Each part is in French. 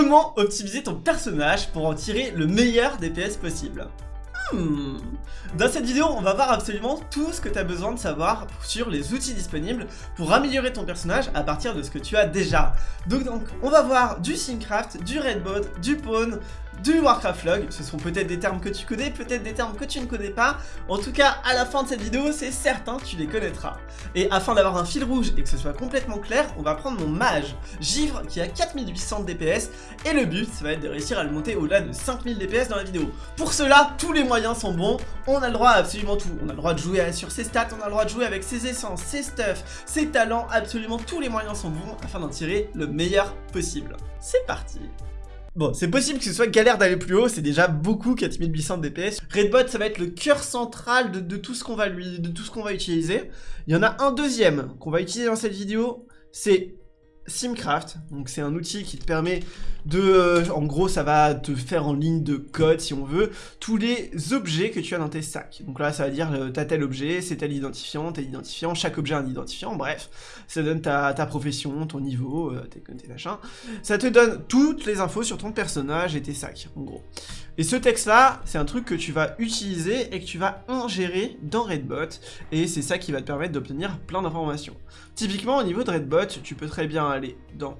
Comment optimiser ton personnage pour en tirer le meilleur DPS possible Hmm. Dans cette vidéo, on va voir absolument tout ce que tu as besoin de savoir sur les outils disponibles pour améliorer ton personnage à partir de ce que tu as déjà. Donc, on va voir du Syncraft, du Redbot, du Pawn, du Warcraft Log. Ce sont peut-être des termes que tu connais, peut-être des termes que tu ne connais pas. En tout cas, à la fin de cette vidéo, c'est certain, tu les connaîtras. Et afin d'avoir un fil rouge et que ce soit complètement clair, on va prendre mon mage, Givre, qui a 4800 DPS. Et le but, ça va être de réussir à le monter au-delà de 5000 DPS dans la vidéo. Pour cela, tous les moyens sont bons. On a le droit à absolument tout. On a le droit de jouer sur ses stats, on a le droit de jouer avec ses essences, ses stuffs, ses talents. Absolument tous les moyens sont bons afin d'en tirer le meilleur possible. C'est parti Bon, c'est possible que ce soit galère d'aller plus haut, c'est déjà beaucoup 4800 DPS. Redbot, ça va être le cœur central de, tout ce qu'on va lui, de tout ce qu'on va utiliser. Il y en a un deuxième qu'on va utiliser dans cette vidéo, c'est Simcraft, donc c'est un outil qui te permet de, euh, en gros ça va te faire en ligne de code si on veut, tous les objets que tu as dans tes sacs. Donc là ça va dire, t'as tel objet, c'est tel identifiant, tel identifiant, chaque objet a un identifiant, bref, ça donne ta, profession, ton niveau, euh, tes, tes machins. Ça te donne toutes les infos sur ton personnage et tes sacs, en gros. Et ce texte-là, c'est un truc que tu vas utiliser et que tu vas ingérer dans Redbot, et c'est ça qui va te permettre d'obtenir plein d'informations. Typiquement, au niveau de Redbot, tu peux très bien dans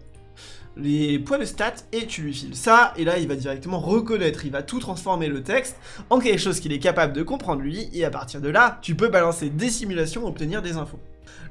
les points de stats et tu lui files ça, et là il va directement reconnaître, il va tout transformer le texte en quelque chose qu'il est capable de comprendre lui, et à partir de là, tu peux balancer des simulations, obtenir des infos.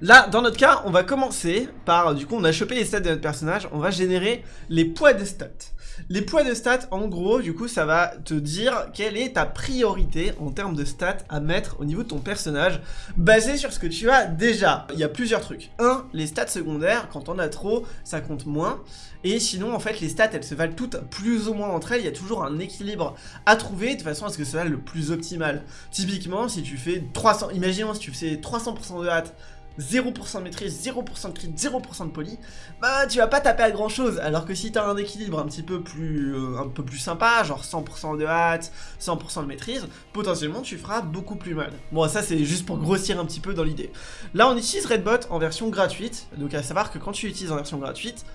Là, dans notre cas, on va commencer par, du coup, on a chopé les stats de notre personnage, on va générer les poids de stats. Les poids de stats, en gros, du coup, ça va te dire quelle est ta priorité en termes de stats à mettre au niveau de ton personnage, basé sur ce que tu as déjà. Il y a plusieurs trucs. Un, les stats secondaires, quand on a trop, ça compte moins. Et sinon, en fait, les stats, elles se valent toutes plus ou moins entre elles. Il y a toujours un équilibre à trouver de façon à ce que ça soit le plus optimal. Typiquement, si tu fais 300, imaginons si tu fais 300% de hâte, 0% de maîtrise, 0% de crit, 0% de poly, bah tu vas pas taper à grand chose, alors que si t'as un équilibre un petit peu plus euh, un peu plus sympa, genre 100% de hâte, 100% de maîtrise, potentiellement tu feras beaucoup plus mal. Bon ça c'est juste pour grossir un petit peu dans l'idée. Là on utilise Redbot en version gratuite, donc à savoir que quand tu utilises en version gratuite,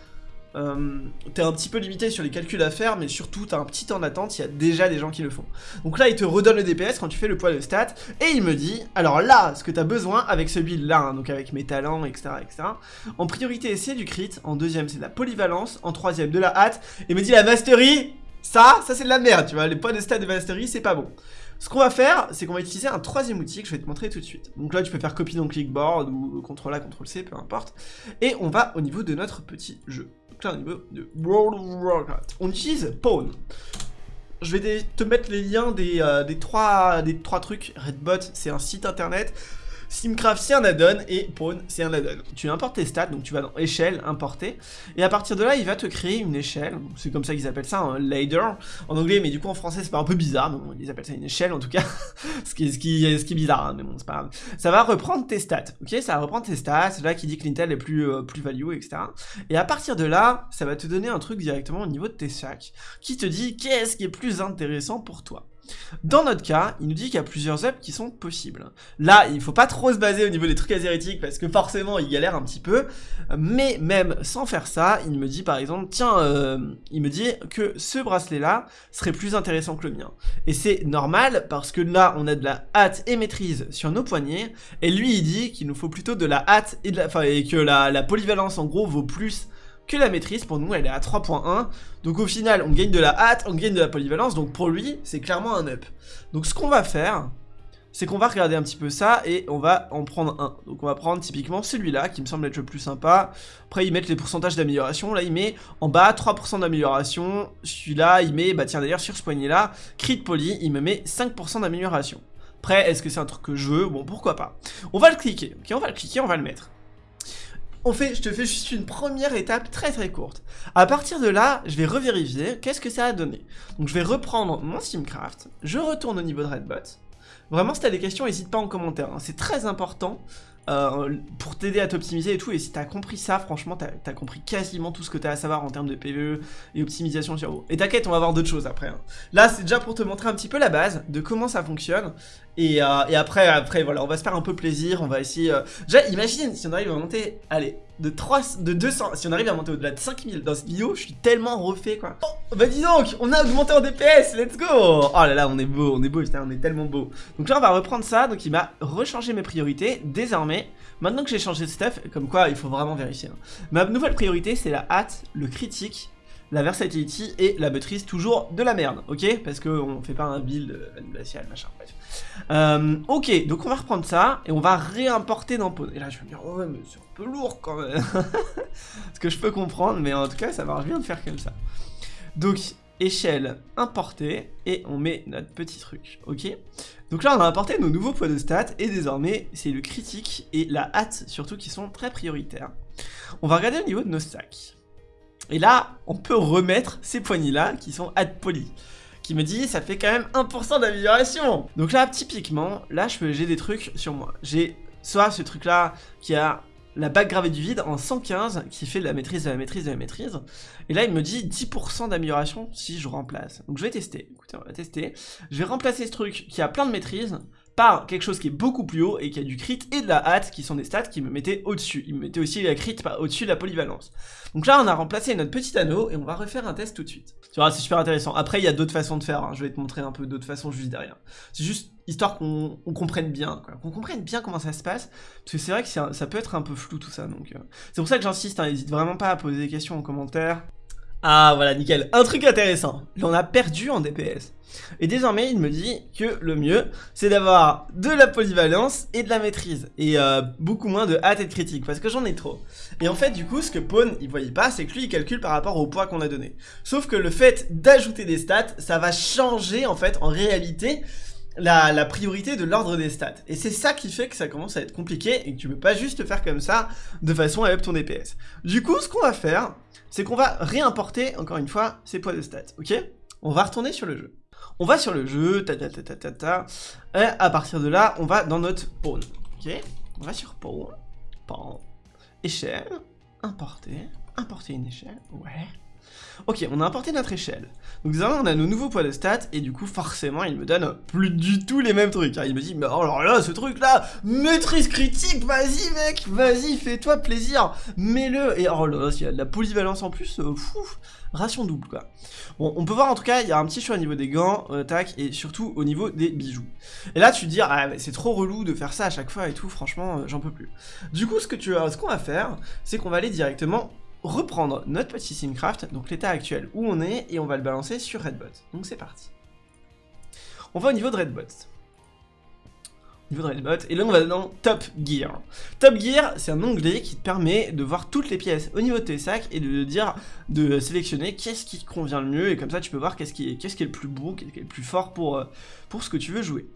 euh, t'es un petit peu limité sur les calculs à faire, mais surtout t'as un petit temps d'attente, il y a déjà des gens qui le font. Donc là, il te redonne le DPS quand tu fais le poids de stats, et il me dit, alors là, ce que t'as besoin avec ce build-là, hein, donc avec mes talents, etc., etc., en priorité, c'est du crit, en deuxième, c'est de la polyvalence, en troisième, de la hâte, et il me dit la mastery, ça, ça c'est de la merde, tu vois, les poids de stats de mastery, c'est pas bon. Ce qu'on va faire, c'est qu'on va utiliser un troisième outil que je vais te montrer tout de suite. Donc là, tu peux faire copie dans clickboard ou CTRL A, CTRL C, peu importe. Et on va au niveau de notre petit jeu de World of Warcraft. On utilise Pawn. Je vais te mettre les liens euh, des, trois, des trois trucs. Redbot, c'est un site internet. Simcraft c'est un add-on et Pawn c'est un add-on. Tu importes tes stats, donc tu vas dans échelle, importer, et à partir de là il va te créer une échelle, c'est comme ça qu'ils appellent ça un ladder en anglais, mais du coup en français c'est pas un peu bizarre, mais bon, ils appellent ça une échelle en tout cas, ce, qui est, ce, qui ce qui est bizarre, hein, mais bon c'est pas grave. Ça va reprendre tes stats, ok? Ça va reprendre tes stats, c'est là qui dit que l'Intel est plus, euh, plus value, etc. Et à partir de là, ça va te donner un truc directement au niveau de tes sacs, qui te dit qu'est-ce qui est plus intéressant pour toi. Dans notre cas, il nous dit qu'il y a plusieurs ups qui sont possibles. Là, il faut pas trop se baser au niveau des trucs azérétiques parce que forcément, il galère un petit peu. Mais même sans faire ça, il me dit par exemple, tiens, euh, il me dit que ce bracelet-là serait plus intéressant que le mien. Et c'est normal parce que là, on a de la hâte et maîtrise sur nos poignets. Et lui, il dit qu'il nous faut plutôt de la hâte et de la, que la polyvalence en gros vaut plus que la maîtrise, pour nous elle est à 3.1, donc au final on gagne de la hâte, on gagne de la polyvalence, donc pour lui c'est clairement un up. Donc ce qu'on va faire, c'est qu'on va regarder un petit peu ça et on va en prendre un. Donc on va prendre typiquement celui-là qui me semble être le plus sympa. Après ils mettent les pourcentages d'amélioration, là il met en bas 3% d'amélioration, celui-là il met, bah tiens d'ailleurs sur ce poignet là, crit poly, il me met 5% d'amélioration. Après est-ce que c'est un truc que je veux? Bon pourquoi pas. On va le cliquer, ok on va le cliquer, on va le mettre on fait, je te fais juste une première étape très très courte. À partir de là, je vais revérifier qu'est-ce que ça a donné. Donc je vais reprendre mon Simcraft, je retourne au niveau de Redbot. Vraiment, si t'as des questions, n'hésite pas en commentaire. C'est très important euh, pour t'aider à t'optimiser et tout. Et si t'as compris ça, franchement, t'as as compris quasiment tout ce que t'as à savoir en termes de PVE et optimisation. Et t'inquiète, on va voir d'autres choses après. Hein. Là, c'est déjà pour te montrer un petit peu la base de comment ça fonctionne Et, euh, après, après, voilà, on va se faire un peu plaisir, on va essayer... Euh... Déjà, imagine si on arrive à monter, allez, de 3, de 200, si on arrive à monter au-delà de 5000 dans cette vidéo, je suis tellement refait, quoi. Oh, bah dis donc, on a augmenté en DPS, let's go Oh là là, on est beau, on est beau, on est tellement beau. Donc là, on va reprendre ça, donc il m'a rechangé mes priorités, désormais, maintenant que j'ai changé de stuff, comme quoi, il faut vraiment vérifier. Hein. Ma nouvelle priorité, c'est la hâte, le critique, la versatility et la maîtrise toujours de la merde, ok? Parce qu'on fait pas un build glacial, machin, bref. Euh, ok, donc on va reprendre ça et on va réimporter dans Pawn. Et là je vais me dire, ouais, mais c'est un peu lourd quand même. Ce que je peux comprendre, mais en tout cas ça marche bien de faire comme ça. Donc, échelle importée et on met notre petit truc, ok? Donc là on a importé nos nouveaux poids de stats et désormais c'est le critique et la hâte surtout qui sont très prioritaires. On va regarder au niveau de nos stacks. Et là, on peut remettre ces poignées-là qui sont add poly qui me dit ça fait quand même 1% d'amélioration. Donc là, typiquement, là, j'ai des trucs sur moi. J'ai soit ce truc-là qui a la bague gravée du vide en 115 qui fait la maîtrise de la maîtrise de la maîtrise. Et là, il me dit 10% d'amélioration si je remplace. Donc je vais tester. Écoutez, on va tester. Je vais remplacer ce truc qui a plein de maîtrise par quelque chose qui est beaucoup plus haut et qui a du crit et de la hâte qui sont des stats qui me mettaient au-dessus. Il me mettait aussi la crit au-dessus de la polyvalence. Donc là on a remplacé notre petit anneau et on va refaire un test tout de suite. Tu vois c'est super intéressant. Après il y a d'autres façons de faire, hein. je vais te montrer un peu d'autres façons juste derrière. C'est juste histoire qu'on comprenne bien, qu'on comprenne bien comment ça se passe, parce que c'est vrai que ça peut être un peu flou tout ça, donc euh. c'est pour ça que j'insiste, hein, n'hésite vraiment pas à poser des questions en commentaire. Ah voilà, nickel. Un truc intéressant, on a perdu en DPS. Et désormais, il me dit que le mieux, c'est d'avoir de la polyvalence et de la maîtrise. Et euh, beaucoup moins de hâte et de critique, parce que j'en ai trop. Et en fait, du coup, ce que Pawn, il voyait pas, c'est que lui, il calcule par rapport au poids qu'on a donné. Sauf que le fait d'ajouter des stats, ça va changer, en fait, en réalité, la, priorité de l'ordre des stats. Et c'est ça qui fait que ça commence à être compliqué et que tu peux pas juste faire comme ça de façon à up ton DPS. Du coup, ce qu'on va faire, c'est qu'on va réimporter, encore une fois, ces poids de stats, ok? On va retourner sur le jeu. On va sur le jeu, ta ta ta ta ta ta, et à partir de là, on va dans notre pawn, ok? On va sur pawn, pawn, échelle, importer, importer une échelle, ouais, Ok, on a importé notre échelle. Donc désormais, on a nos nouveaux poids de stats, et du coup, forcément, il me donne plus du tout les mêmes trucs. Hein. Il me dit, mais alors là, ce truc-là, maîtrise critique, vas-y mec, vas-y, fais-toi plaisir, mets-le. Et oh là là, s'il y a de la polyvalence en plus, euh, ration double, quoi. Bon, on peut voir, en tout cas, il y a un petit choix au niveau des gants, euh, tac, et surtout au niveau des bijoux. Et là, tu te dis, ah, c'est trop relou de faire ça à chaque fois et tout, franchement, euh, j'en peux plus. Du coup, ce que tu ce qu'on va faire, c'est qu'on va aller directement reprendre notre petit Simcraft, donc l'état actuel où on est, et on va le balancer sur Redbot. Donc c'est parti. On va au niveau de Redbot. De Redbot, et là on va dans Top Gear. Top Gear, c'est un onglet qui te permet de voir toutes les pièces au niveau de tes sacs et de dire, de sélectionner qu'est-ce qui te convient le mieux, et comme ça tu peux voir qu'est-ce qui, est, qui est le plus beau, qu'est-ce qui est le plus fort pour, euh, pour ce que tu veux jouer.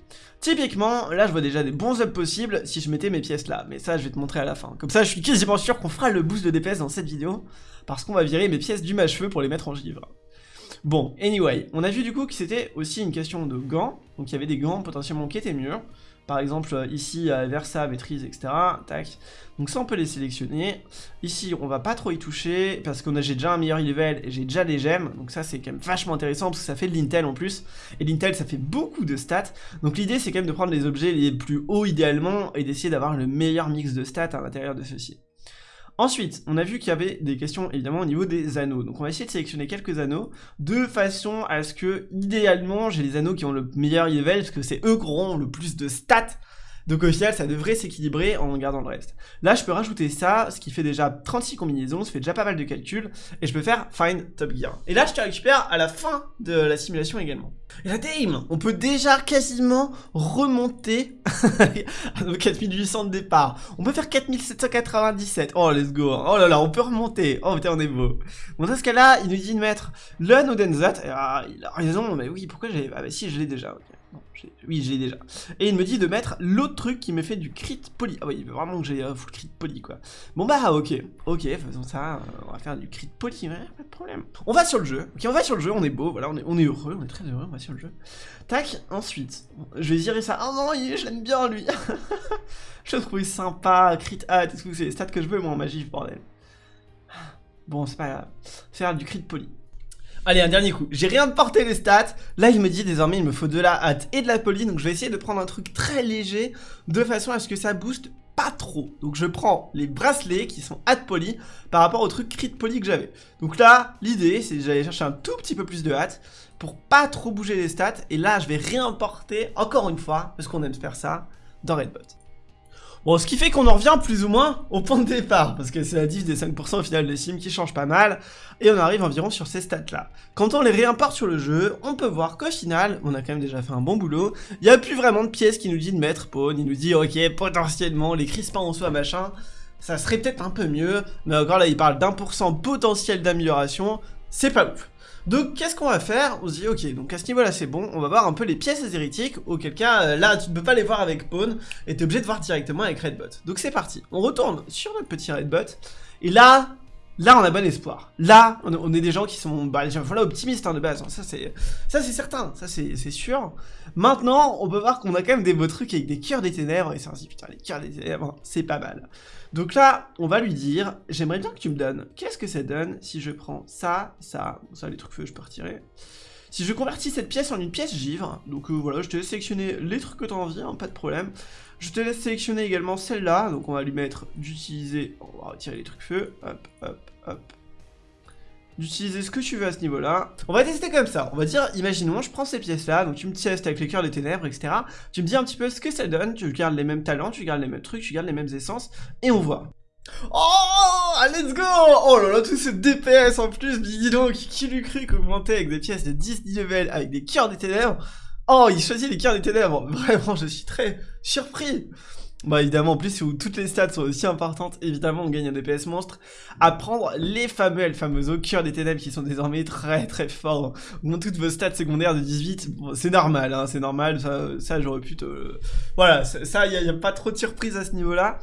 Typiquement, là je vois déjà des bons ups possibles si je mettais mes pièces là, mais ça je vais te montrer à la fin. Comme ça je suis quasiment sûr qu'on fera le boost de DPS dans cette vidéo, parce qu'on va virer mes pièces du mâche-feu pour les mettre en givre. Bon, anyway, on a vu du coup que c'était aussi une question de gants, donc il y avait des gants potentiellement qui étaient mieux, par exemple, euh, ici, Versa, maîtrise, etc. Tac. Donc ça, on peut les sélectionner. Ici, on va pas trop y toucher, parce qu'on a j'ai déjà un meilleur level et j'ai déjà des gemmes. Donc ça, c'est quand même vachement intéressant, parce que ça fait de l'intel en plus. Et l'intel, ça fait beaucoup de stats. Donc l'idée, c'est quand même de prendre les objets les plus hauts idéalement, et d'essayer d'avoir le meilleur mix de stats à l'intérieur de ceci. Ensuite, on a vu qu'il y avait des questions évidemment au niveau des anneaux. Donc on va essayer de sélectionner quelques anneaux de façon à ce que, idéalement, j'ai les anneaux qui ont le meilleur level, parce que c'est eux qui auront le plus de stats donc au final, ça devrait s'équilibrer en gardant le reste. Là, je peux rajouter ça, ce qui fait déjà 36 combinaisons, ça fait déjà pas mal de calculs, et je peux faire Find Top Gear. Et là, je te récupère à la fin de la simulation également. Et la dame, on peut déjà quasiment remonter à nos 4800 de départ. On peut faire 4797. Oh, let's go. Oh là là, on peut remonter. Oh putain, on est beau. Bon, dans ce cas-là, il nous dit de mettre le Nodenzat. Ah, il a raison, mais oui, pourquoi j'ai... Ah bah si, je l'ai déjà, oui, j'ai déjà. Et il me dit de mettre l'autre truc qui me fait du crit poly. Ah oui, il veut vraiment que j'ai un full crit poly, quoi. Bon bah, ok. Ok, faisons ça. Euh, on va faire du crit poly, ouais, pas de problème. On va sur le jeu. Ok, on va sur le jeu, on est beau, voilà, on est, on est heureux, on est très heureux, on va sur le jeu. Tac, ensuite, je vais virer ça. Oh non, je l'aime bien, lui. je le trouve sympa, crit hat et tout, c'est les stats que je veux, moi, en magie, bordel. Bon, c'est pas grave. Faire du crit poly. Allez, un dernier coup. J'ai rien porté les stats. Là, il me dit désormais, il me faut de la hâte et de la poly. Donc, je vais essayer de prendre un truc très léger de façon à ce que ça booste pas trop. Donc, je prends les bracelets qui sont hâte poly par rapport au truc crit poly que j'avais. Donc là, l'idée, c'est j'allais chercher un tout petit peu plus de hâte pour pas trop bouger les stats. Et là, je vais réimporter encore une fois, parce qu'on aime faire ça, dans Redbot. Bon, ce qui fait qu'on en revient plus ou moins au point de départ, parce que c'est la diff des 5% au final des sims qui change pas mal, et on arrive environ sur ces stats-là. Quand on les réimporte sur le jeu, on peut voir qu'au final, on a quand même déjà fait un bon boulot, il n'y a plus vraiment de pièces qui nous dit de mettre pawn, il nous dit, ok, potentiellement, les crispins en soi, machin, ça serait peut-être un peu mieux, mais encore là, il parle d'un pour cent potentiel d'amélioration, c'est pas ouf. Donc qu'est-ce qu'on va faire On se dit ok, donc à ce niveau-là c'est bon, on va voir un peu les pièces hérétiques, auquel cas euh, là tu ne peux pas les voir avec Pawn, et t'es obligé de voir directement avec Redbot. Donc c'est parti, on retourne sur notre petit Redbot, et là, là on a bon espoir. Là, on, est des gens qui sont, bah optimistes hein, de base, hein. ça c'est certain, ça c'est sûr. Maintenant, on peut voir qu'on a quand même des beaux trucs avec des cœurs des ténèbres, et se dit putain les cœurs des ténèbres, c'est pas mal. Donc là, on va lui dire, j'aimerais bien que tu me donnes, qu'est-ce que ça donne si je prends ça, ça, ça les trucs feu je peux retirer. Si je convertis cette pièce en une pièce givre, donc euh, voilà, je te laisse sélectionner les trucs que tu as envie, hein, pas de problème. Je te laisse sélectionner également celle-là, donc on va lui mettre d'utiliser, on va retirer les trucs feu, hop, hop, hop, d'utiliser ce que tu veux à ce niveau-là. On va tester comme ça. On va dire, imaginons, je prends ces pièces-là, donc tu me testes avec les cœurs des ténèbres, etc. Tu me dis un petit peu ce que ça donne, tu gardes les mêmes talents, tu gardes les mêmes trucs, tu gardes les mêmes essences, et on voit. Oh Let's go Oh là là, tout ce DPS en plus, dis donc, qui lui cru qu'augmenter avec des pièces de 10 level, avec des cœurs des ténèbres Oh, il choisit les cœurs des ténèbres Vraiment, je suis très surpris bah évidemment, en plus, où toutes les stats sont aussi importantes, évidemment, on gagne un DPS monstre. À prendre les fameux El Famoso cœur des ténèbres qui sont désormais très très forts. Toutes vos stats secondaires de 18, c'est normal, hein, c'est normal, ça, j'aurais pu te... Voilà, ça, il n'y a, pas trop de surprise à ce niveau-là.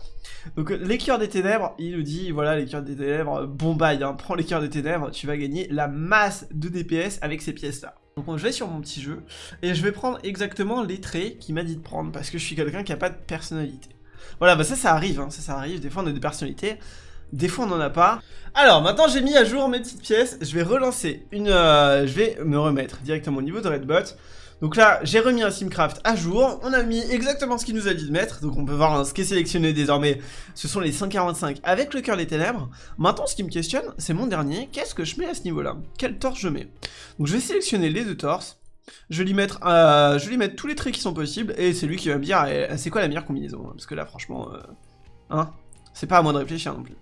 Donc les cœurs des ténèbres, il nous dit, voilà, les cœurs des ténèbres, bon bail, hein, prends les cœurs des ténèbres, tu vas gagner la masse de DPS avec ces pièces-là. Donc je vais sur mon petit jeu, et je vais prendre exactement les traits qu'il m'a dit de prendre, parce que je suis quelqu'un qui a pas de personnalité. Voilà, bah ça, ça arrive, hein, ça, ça arrive, des fois on a des personnalités, des fois on n'en a pas. Alors, maintenant j'ai mis à jour mes petites pièces, je vais relancer une... Euh, je vais me remettre directement au niveau de Redbot. Donc là, j'ai remis un Simcraft à jour, on a mis exactement ce qu'il nous a dit de mettre, donc on peut voir hein, ce qui est sélectionné désormais, ce sont les 145 avec le cœur des ténèbres. Maintenant, ce qui me questionne, c'est mon dernier, qu'est-ce que je mets à ce niveau-là? Quel torse je mets? Donc je vais sélectionner les deux torses, je vais lui mettre, euh, je vais lui mettre tous les traits qui sont possibles, et c'est lui qui va me dire, eh, c'est quoi la meilleure combinaison, hein, parce que là, franchement, euh, hein, c'est pas à moi de réfléchir non plus.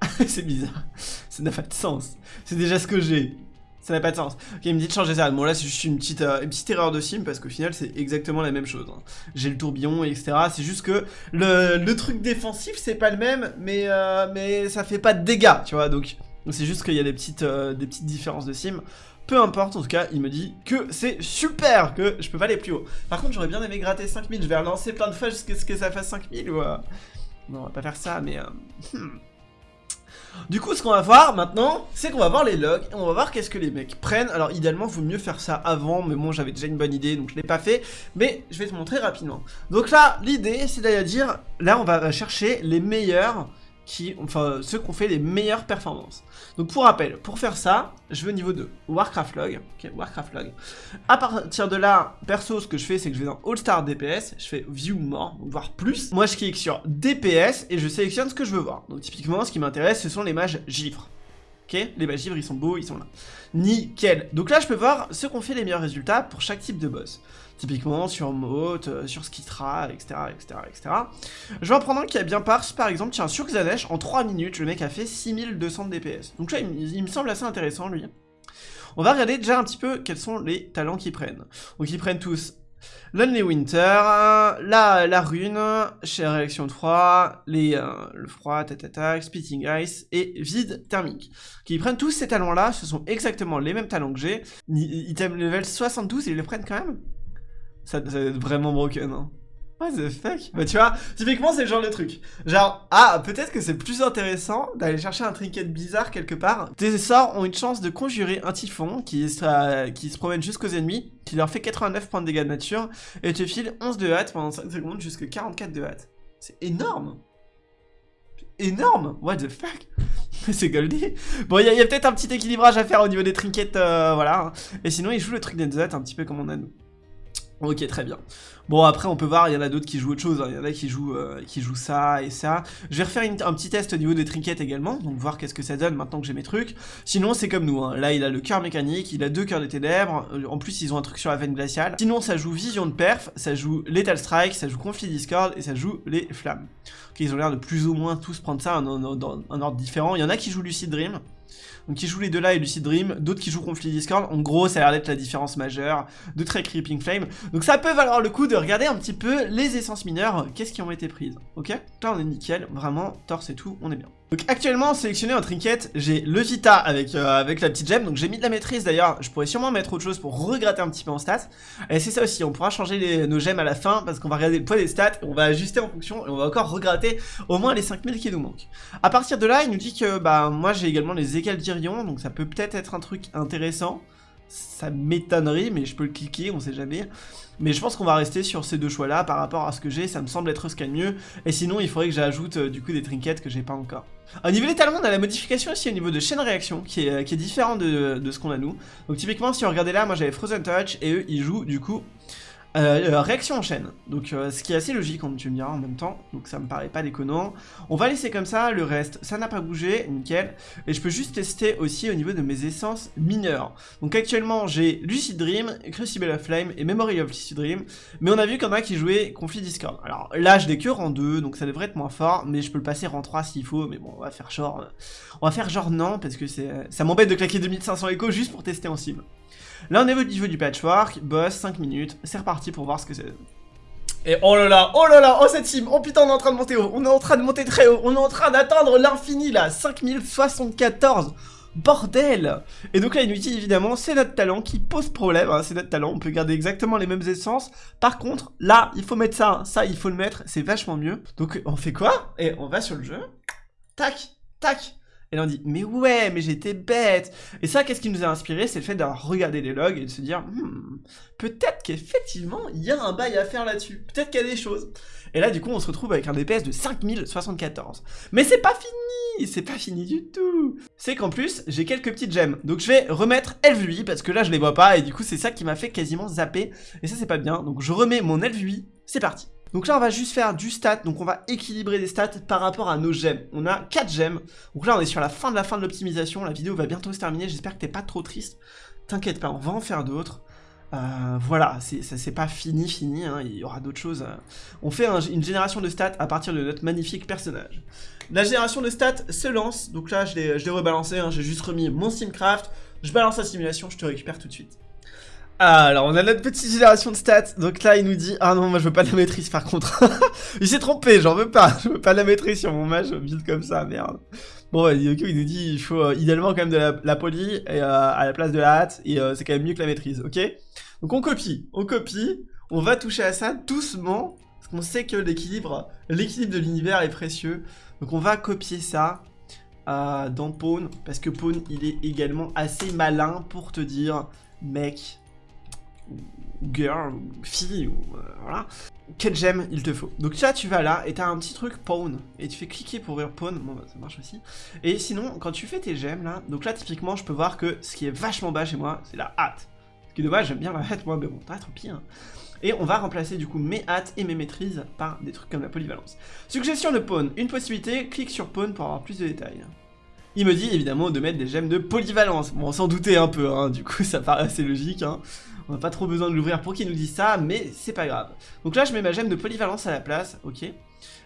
c'est bizarre, ça n'a pas de sens, c'est déjà ce que j'ai. Ça n'a pas de sens. Ok, il me dit de changer ça. Bon, là, c'est juste une petite, euh, une petite erreur de sim parce qu'au final, c'est exactement la même chose. Hein. J'ai le tourbillon, etc. C'est juste que le, le, truc défensif, c'est pas le même, mais, mais ça fait pas de dégâts, tu vois. Donc, c'est juste qu'il y a des petites, des petites différences de sim. Peu importe, en tout cas, il me dit que c'est super, que je peux pas aller plus haut. Par contre, j'aurais bien aimé gratter 5000. Je vais relancer plein de fois jusqu'à ce que ça fasse 5000 ou... Non, on va pas faire ça, mais... Hmm. Du coup, ce qu'on va voir maintenant, c'est qu'on va voir les logs et on va voir qu'est-ce que les mecs prennent. Alors, idéalement, il vaut mieux faire ça avant, mais bon, j'avais déjà une bonne idée, donc je l'ai pas fait. Mais je vais te montrer rapidement. Donc là, l'idée, c'est d'aller dire, là, on va chercher les meilleurs qui, ceux qui ont fait les meilleures performances. Donc pour rappel, pour faire ça, je vais au niveau de Warcraft Log, ok, Warcraft Log. À partir de là, perso, ce que je fais, c'est que je vais dans All Star DPS, je fais View More, voir plus. Moi, je clique sur DPS et je sélectionne ce que je veux voir. Donc typiquement, ce qui m'intéresse, ce sont les mages givres. Ok, les mages givres, ils sont beaux, ils sont là. Nickel. Donc là, je peux voir ceux qui ont fait les meilleurs résultats pour chaque type de boss. Typiquement sur Mote, euh, sur Skitra, etc., etc., etc. Je vais en prendre un qui a bien par, par exemple, tiens, sur Xanesh, en 3 minutes, le mec a fait 6200 de DPS. Donc là, il, me semble assez intéressant, lui. On va regarder déjà un petit peu quels sont les talents qu'ils prennent. Donc ils prennent tous Lonely Winter, la, la rune, chez Réaction de froid, les, euh, le froid, tatata, Spitting Ice et Vide thermique. Qui prennent tous ces talents-là, ce sont exactement les mêmes talents que j'ai. Item level 72, ils les prennent quand même? Ça, ça va être vraiment broken, hein. What the fuck? Bah tu vois, typiquement c'est le genre de truc. Genre, ah, peut-être que c'est plus intéressant d'aller chercher un trinket bizarre quelque part. Tes sorts ont une chance de conjurer un typhon qui, qui se promène jusqu'aux ennemis, qui leur fait 89 points de dégâts de nature, et te file 11 de hâte pendant 5 secondes jusqu'à 44 de hâte. C'est énorme énorme What the fuck? C'est Goldie. Bon, il y a, peut-être un petit équilibrage à faire au niveau des trinkets, euh, voilà. Et sinon, il joue le truc d'Enzet un petit peu comme on a nous. Ok, très bien. Bon, après, on peut voir, il y en a d'autres qui jouent autre chose. Hein. Il y en a qui jouent, euh, qui jouent ça et ça. Je vais refaire un petit test au niveau des trinkets également, donc voir qu'est-ce que ça donne maintenant que j'ai mes trucs. Sinon, c'est comme nous. Hein. Là, il a le cœur mécanique, il a deux cœurs de ténèbres. Euh, en plus, ils ont un truc sur la veine glaciale. Sinon, ça joue Vision de Perf, ça joue Lethal Strike, ça joue Conflit Discord et ça joue les Flammes. Ok, ils ont l'air de plus ou moins tous prendre ça dans un ordre différent. Il y en a qui jouent Lucid Dream. Donc qui jouent les deux là et Lucid Dream, d'autres qui jouent Conflit Discord. En gros, ça a l'air d'être la différence majeure de très Creeping Flame. Donc ça peut valoir le coup de regarder un petit peu les essences mineures, qu'est-ce qui ont été prises. Ok? Là on est nickel, vraiment, torse et tout, on est bien. Donc actuellement sélectionné en trinket, j'ai le Vita avec, euh, avec la petite gemme, donc j'ai mis de la maîtrise d'ailleurs, je pourrais sûrement mettre autre chose pour regratter un petit peu en stats. Et c'est ça aussi, on pourra changer nos gemmes à la fin parce qu'on va regarder le poids des stats, on va ajuster en fonction et on va encore regratter au moins les 5000 qui nous manquent. À partir de là, il nous dit que bah moi j'ai également les écales d'Irion, donc ça peut peut-être être un truc intéressant. Ça m'étonnerait, mais je peux le cliquer, on sait jamais. Mais je pense qu'on va rester sur ces deux choix-là par rapport à ce que j'ai, ça me semble être ce qu'il y a de mieux. Et sinon, il faudrait que j'ajoute euh, du coup des trinkets que j'ai pas encore. Au niveau des talons, on a la modification aussi au niveau de chaîne réaction qui est, qui est différent de, de ce qu'on a nous. Donc typiquement, si on regardait là, moi j'avais Frozen Touch et eux, ils jouent du coup euh, euh, réaction en chaîne, donc euh, ce qui est assez logique quand tu me diras en même temps, donc ça me paraît pas déconnant. On va laisser comme ça, le reste, ça n'a pas bougé, nickel. Et je peux juste tester aussi au niveau de mes essences mineures. Donc actuellement j'ai Lucid Dream, Crucible of Flame et Memory of Lucid Dream, mais on a vu qu'il y en a qui jouaient Conflit Discord. Alors là je l'ai que rang 2, donc ça devrait être moins fort, mais je peux le passer rang 3 s'il faut, mais bon on va faire genre... on va faire genre non, parce que ça m'embête de claquer 2500 échos juste pour tester en cible. Là, on est au niveau du patchwork, boss, 5 minutes, c'est reparti pour voir ce que c'est. Et oh là là, oh là là, oh cette team, oh putain on est en train de monter haut, on est en train de monter très haut, on est en train d'atteindre l'infini là, 5074 Bordel Et donc là, il nous dit évidemment, c'est notre talent qui pose problème, hein, c'est notre talent, on peut garder exactement les mêmes essences. Par contre, là, il faut mettre ça, ça, il faut le mettre, c'est vachement mieux. Donc, on fait quoi? Et on va sur le jeu, tac, tac, et là on dit, mais ouais, mais j'étais bête. Et ça, qu'est-ce qui nous a inspiré? C'est le fait d'avoir regardé les logs et de se dire, hmm, peut-être qu'effectivement, il y a un bail à faire là-dessus. Peut-être qu'il y a des choses. Et là, du coup, on se retrouve avec un DPS de 5074. Mais c'est pas fini C'est pas fini du tout C'est qu'en plus, j'ai quelques petites gemmes. Donc je vais remettre LV8, parce que là, je les vois pas, et du coup, c'est ça qui m'a fait quasiment zapper. Et ça, c'est pas bien. Donc je remets mon LV8, c'est parti donc là, on va juste faire du stat, donc on va équilibrer les stats par rapport à nos gemmes. On a 4 gemmes, donc là, on est sur la fin de la fin de l'optimisation, la vidéo va bientôt se terminer, j'espère que t'es pas trop triste. T'inquiète pas, on va en faire d'autres. Euh, voilà, c'est pas fini, fini, hein, il y aura d'autres choses. Euh. On fait une génération de stats à partir de notre magnifique personnage. La génération de stats se lance, donc là je l'ai rebalancé, hein, j'ai juste remis mon Simcraft, je balance la simulation, je te récupère tout de suite. Alors on a notre petite génération de stats, donc là il nous dit, ah non moi je veux pas la maîtrise par contre, il s'est trompé, j'en veux pas, je veux pas la maîtrise sur mon mage build comme ça, merde. Bon il nous dit, il faut euh, idéalement quand même de la, la euh, à la place de la hâte, et euh, c'est quand même mieux que la maîtrise, ok? Donc on copie, on copie, on va toucher à ça doucement, parce qu'on sait que l'équilibre, l'équilibre de l'univers est précieux, donc on va copier ça, dans Pawn, parce que Pawn il est également assez malin pour te dire, mec, girl, fille, ou euh, voilà, quel gemme il te faut. Donc là, tu vas là, et t'as un petit truc pawn, et tu fais cliquer pour ouvrir pawn, bon bah, ça marche aussi. Et sinon, quand tu fais tes gemmes là, donc là, typiquement, je peux voir que ce qui est vachement bas chez moi, c'est la hâte. Ce qui est dommage, j'aime bien la hâte, moi, mais bon, t'as trop pire. Et on va remplacer du coup mes hâtes et mes maîtrises par des trucs comme la polyvalence. Suggestion de pawn, une possibilité, clique sur pawn pour avoir plus de détails. Il me dit évidemment de mettre des gemmes de polyvalence. Bon, sans douter un peu, hein, du coup ça paraît assez logique. Hein. On n'a pas trop besoin de l'ouvrir pour qu'il nous dise ça, mais c'est pas grave. Donc là, je mets ma gemme de polyvalence à la place, ok.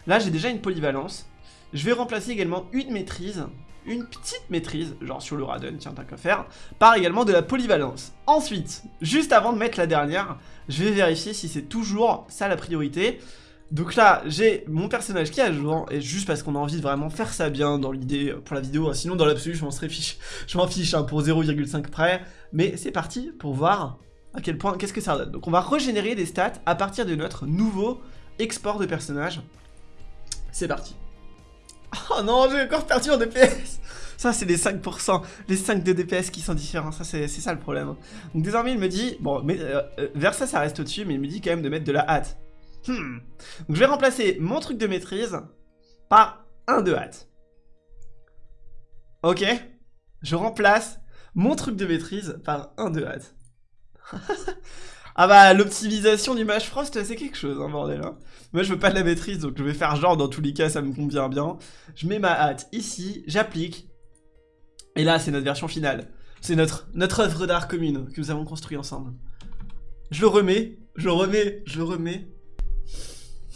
Là, j'ai déjà une polyvalence. Je vais remplacer également une maîtrise, une petite maîtrise, genre sur le Radon, tiens, t'as qu'à faire, par également de la polyvalence. Ensuite, juste avant de mettre la dernière, je vais vérifier si c'est toujours ça la priorité. Donc là, j'ai mon personnage qui est à jour, et juste parce qu'on a envie de vraiment faire ça bien dans l'idée pour la vidéo, sinon dans l'absolu, je m'en serais fiche, je m'en fiche hein, pour 0,5 près, mais c'est parti pour voir à quel point, qu'est-ce que ça donne. Donc on va régénérer des stats à partir de notre nouveau export de personnage. C'est parti. Oh non, j'ai encore perdu en DPS Ça, c'est les 5%, les 5 de DPS qui sont différents, ça c'est ça le problème. Donc désormais, il me dit, bon, mais, euh, euh, vers ça, ça reste au-dessus, mais il me dit quand même de mettre de la hâte. Hmm. Donc je vais remplacer mon truc de maîtrise par un de hâte. Ok. Je remplace mon truc de maîtrise par un de hâte. ah bah, l'optimisation du Mash Frost, c'est quelque chose, hein, bordel. Hein. Moi, je veux pas de la maîtrise, donc je vais faire genre, dans tous les cas, ça me convient bien. Je mets ma hâte ici, j'applique. Et là, c'est notre version finale. C'est notre, notre œuvre d'art commune que nous avons construit ensemble. Je le remets, je le remets, je le remets.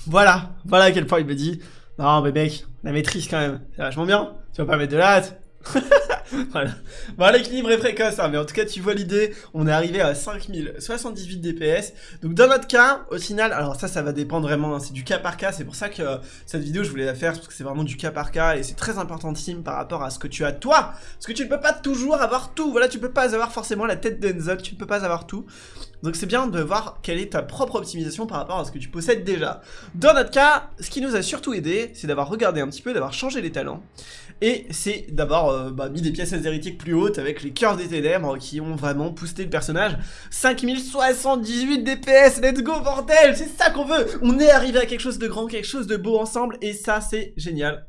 Voilà, voilà à quel point il me dit Non mais mec, la maîtrise quand même, c'est vachement bien, tu vas pas mettre de la hâte voilà. Bon, l'équilibre est précoce, hein, mais en tout cas, tu vois l'idée. On est arrivé à 5078 DPS. Donc, dans notre cas, au final, alors ça, ça va dépendre vraiment. Hein, c'est du cas par cas. C'est pour ça que euh, cette vidéo, je voulais la faire parce que c'est vraiment du cas par cas et c'est très importantissime par rapport à ce que tu as toi. Parce que tu ne peux pas toujours avoir tout. Voilà, tu peux pas avoir forcément la tête d'Enzo. Tu ne peux pas avoir tout. Donc, c'est bien de voir quelle est ta propre optimisation par rapport à ce que tu possèdes déjà. Dans notre cas, ce qui nous a surtout aidé, c'est d'avoir regardé un petit peu, d'avoir changé les talents. Et c'est d'avoir euh, bah, mis des pièces hérétiques plus hautes avec les cœurs des ténèbres qui ont vraiment boosté le personnage. 5078 DPS, let's go bordel, c'est ça qu'on veut On est arrivé à quelque chose de grand, quelque chose de beau ensemble et ça c'est génial.